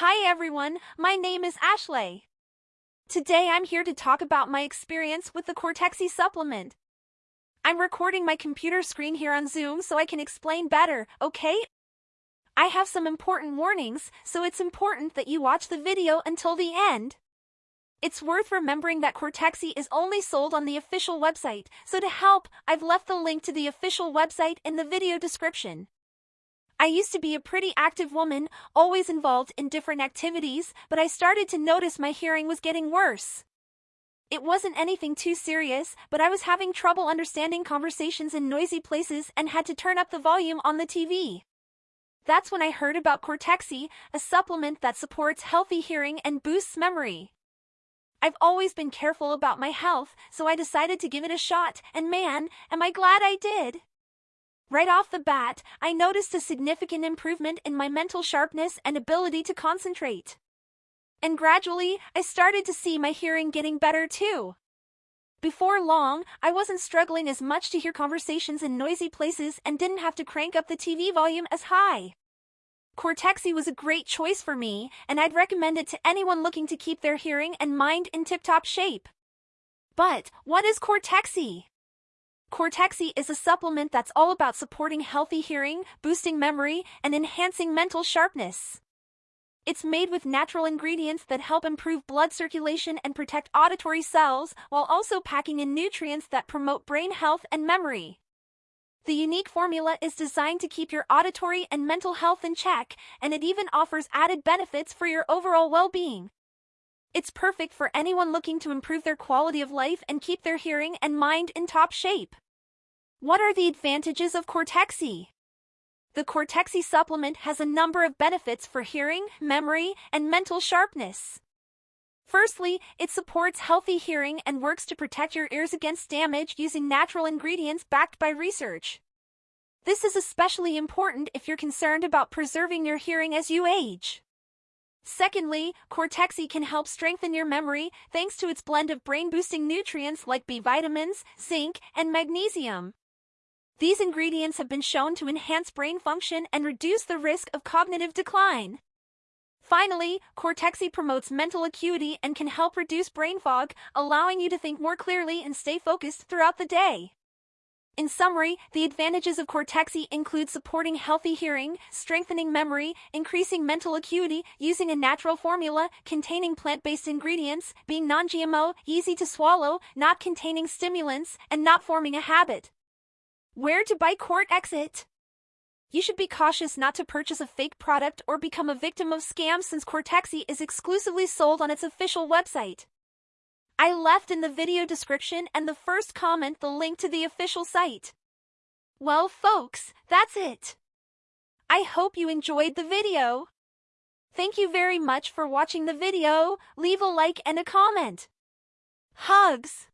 Hi everyone, my name is Ashley. Today I'm here to talk about my experience with the Cortexi supplement. I'm recording my computer screen here on Zoom so I can explain better, okay? I have some important warnings, so it's important that you watch the video until the end. It's worth remembering that Cortexi is only sold on the official website, so to help, I've left the link to the official website in the video description. I used to be a pretty active woman, always involved in different activities, but I started to notice my hearing was getting worse. It wasn't anything too serious, but I was having trouble understanding conversations in noisy places and had to turn up the volume on the TV. That's when I heard about Cortexi, a supplement that supports healthy hearing and boosts memory. I've always been careful about my health, so I decided to give it a shot, and man, am I glad I did. Right off the bat, I noticed a significant improvement in my mental sharpness and ability to concentrate. And gradually, I started to see my hearing getting better too. Before long, I wasn't struggling as much to hear conversations in noisy places and didn't have to crank up the TV volume as high. Cortexi was a great choice for me, and I'd recommend it to anyone looking to keep their hearing and mind in tip-top shape. But what is Cortexi? Cortexi is a supplement that's all about supporting healthy hearing, boosting memory, and enhancing mental sharpness. It's made with natural ingredients that help improve blood circulation and protect auditory cells, while also packing in nutrients that promote brain health and memory. The unique formula is designed to keep your auditory and mental health in check, and it even offers added benefits for your overall well-being. It's perfect for anyone looking to improve their quality of life and keep their hearing and mind in top shape. What are the advantages of Cortexi? The Cortexi supplement has a number of benefits for hearing, memory, and mental sharpness. Firstly, it supports healthy hearing and works to protect your ears against damage using natural ingredients backed by research. This is especially important if you're concerned about preserving your hearing as you age. Secondly, Cortexi can help strengthen your memory thanks to its blend of brain-boosting nutrients like B vitamins, zinc, and magnesium. These ingredients have been shown to enhance brain function and reduce the risk of cognitive decline. Finally, Cortexi promotes mental acuity and can help reduce brain fog, allowing you to think more clearly and stay focused throughout the day. In summary, the advantages of Cortexi include supporting healthy hearing, strengthening memory, increasing mental acuity, using a natural formula, containing plant-based ingredients, being non-GMO, easy to swallow, not containing stimulants, and not forming a habit. Where to buy Cortexi? You should be cautious not to purchase a fake product or become a victim of scams since Cortexi is exclusively sold on its official website. I left in the video description and the first comment the link to the official site. Well folks, that's it. I hope you enjoyed the video. Thank you very much for watching the video, leave a like and a comment. Hugs!